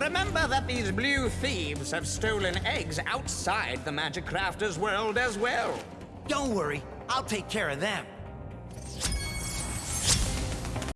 Remember that these blue thieves have stolen eggs outside the Magic Crafter's world as well. Don't worry, I'll take care of them.